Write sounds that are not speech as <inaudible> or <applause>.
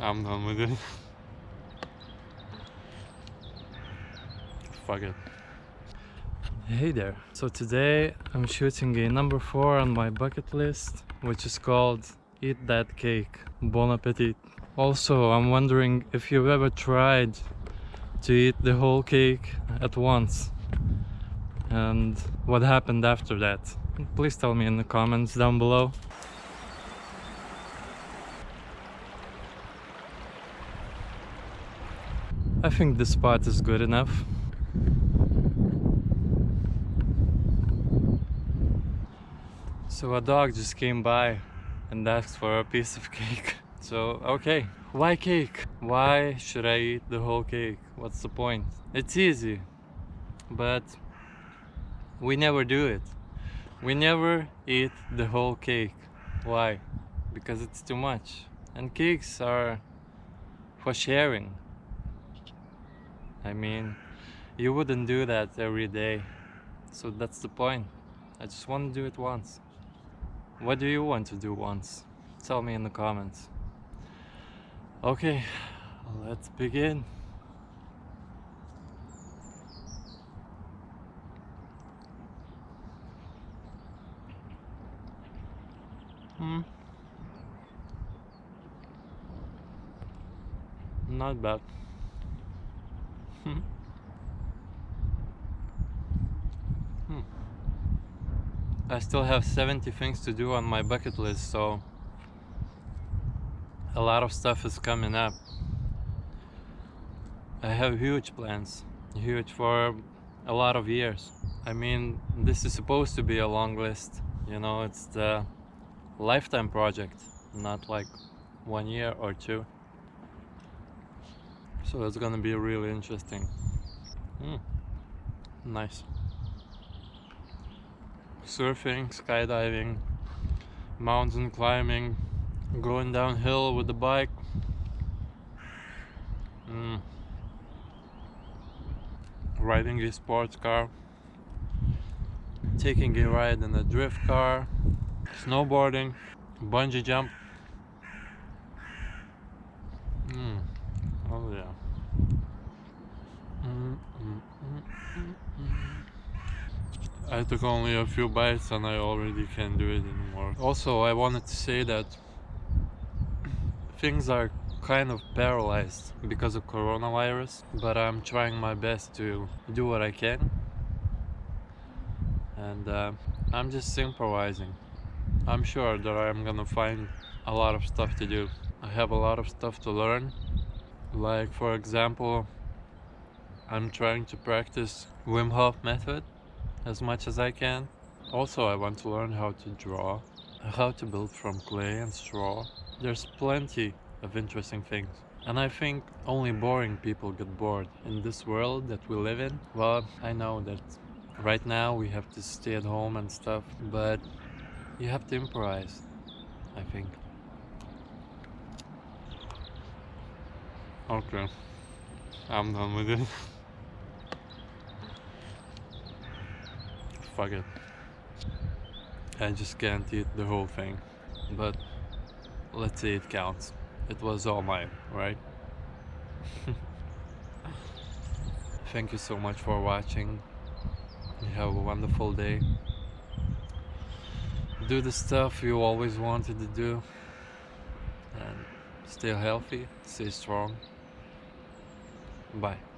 I'm done with it. Fuck it. Hey there. So today I'm shooting a number four on my bucket list, which is called Eat That Cake. Bon appetit. Also, I'm wondering if you've ever tried to eat the whole cake at once and what happened after that. Please tell me in the comments down below. I think this spot is good enough. So a dog just came by and asked for a piece of cake. <laughs> So, okay, why cake? Why should I eat the whole cake? What's the point? It's easy, but we never do it. We never eat the whole cake. Why? Because it's too much. And cakes are for sharing. I mean, you wouldn't do that every day. So that's the point. I just want to do it once. What do you want to do once? Tell me in the comments. Okay, let's begin. Hmm. Not bad. Hmm. hmm. I still have 70 things to do on my bucket list, so a lot of stuff is coming up. I have huge plans, huge for a lot of years. I mean, this is supposed to be a long list, you know, it's the lifetime project, not like one year or two. So it's gonna be really interesting. Mm. Nice. Surfing, skydiving, mountain climbing, going downhill with the bike. Mm. Riding a sports car. Taking a ride in a drift car. Snowboarding. Bungee jump. Mm. Oh yeah. I took only a few bites and I already can't do it anymore. Also, I wanted to say that things are kind of paralyzed because of coronavirus, but I'm trying my best to do what I can. And uh, I'm just improvising. I'm sure that I'm gonna find a lot of stuff to do. I have a lot of stuff to learn. Like for example, I'm trying to practice Wim Hof method as much as I can. Also, I want to learn how to draw, how to build from clay and straw. There's plenty of interesting things. And I think only boring people get bored in this world that we live in. Well, I know that right now we have to stay at home and stuff, but you have to improvise, I think. Okay, I'm done with it. Fuck it. I just can't eat the whole thing, but let's say it counts. It was all mine, right? <laughs> Thank you so much for watching. Have a wonderful day do the stuff you always wanted to do and stay healthy, stay strong. Bye.